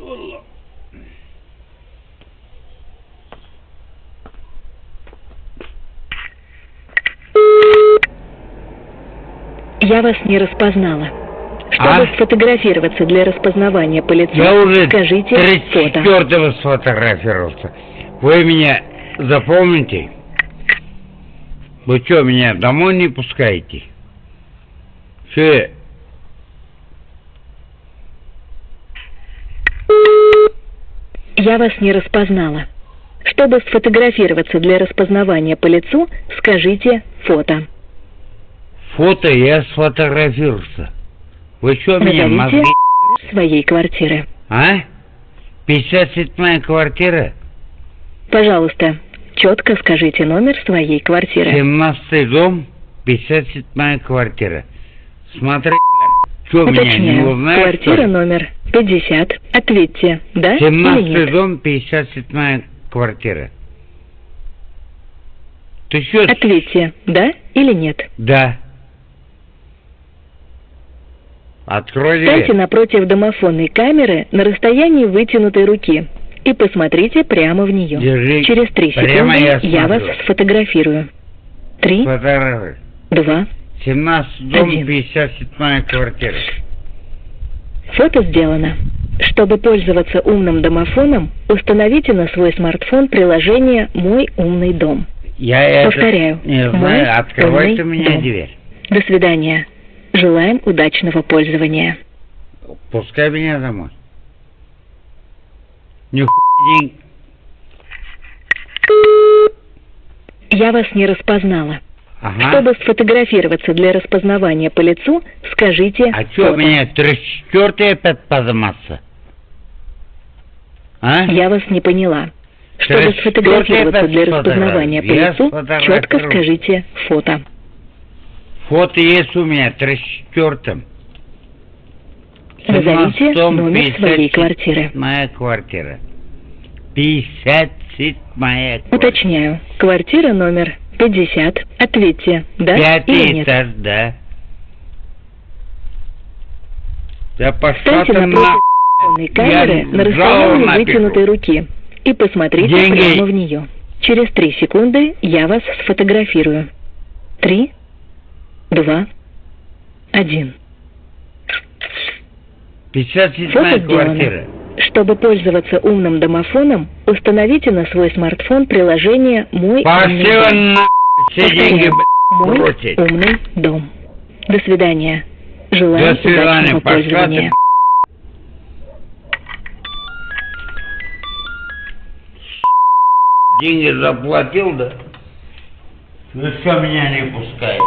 Аллах. Я вас не распознала. Чтобы А? сфотографироваться для распознавания по лицу, Я уже скажите фото. 34-го сфотографировался. Вы меня запомните? Вы что, меня домой не пускаете? Че? Я вас не распознала. Чтобы сфотографироваться для распознавания по лицу, скажите фото. Фото я сфотографировался. Вы что, меня Назовите своей квартиры. А? 57-я квартира? Пожалуйста, четко скажите номер своей квартиры. 17 дом, 57-я квартира. Смотри, что меня не Уточняю. узнаешь? Квартира номер 50. Ответьте, да или 17 нет? дом, 57 квартира. Ты что? Ответьте, да или нет. Да. Открой Встаньте дверь. напротив домофонной камеры на расстоянии вытянутой руки и посмотрите прямо в нее. Держи. Через три секунды я я вас сфотографирую. Три, Фотографируй. два. 17 дом, Один. 57 квартира. Фото сделано. Чтобы пользоваться умным домофоном, установите на свой смартфон приложение «Мой умный дом». Я это Повторяю. не Мой знаю, открой умный ты мне дом. дверь. До свидания. Желаем удачного пользования. Пускай меня домой. День. Я вас не распознала. Ага. Чтобы сфотографироваться для распознавания по лицу, скажите А что, фото. меня трещёртый опять подниматься? А? Я вас не поняла. Чтобы сфотографироваться для распознавания по лицу, четко скажите фото. Фото есть у меня, трещёртым. Назовите номер своей квартиры. Моя квартира. 57 моя квартира. Уточняю. Квартира номер 50. Ответьте, да или Пятый нет. этаж, да. Да пошла ты на... камеры Я на расстоянии напишу. вытянутой руки и посмотрите Деньги. прямо в нее. Через три секунды я вас сфотографирую. Три, два, один. 57 Фото сделано. квартира. Чтобы пользоваться умным домофоном, установите на свой смартфон приложение «Мой умный дом». на... Все деньги, блядь, Мой бросить. умный дом. До свидания. Желаю До свидания. удачного Пошла пользования. Деньги заплатил, да? Ну что меня не пускает?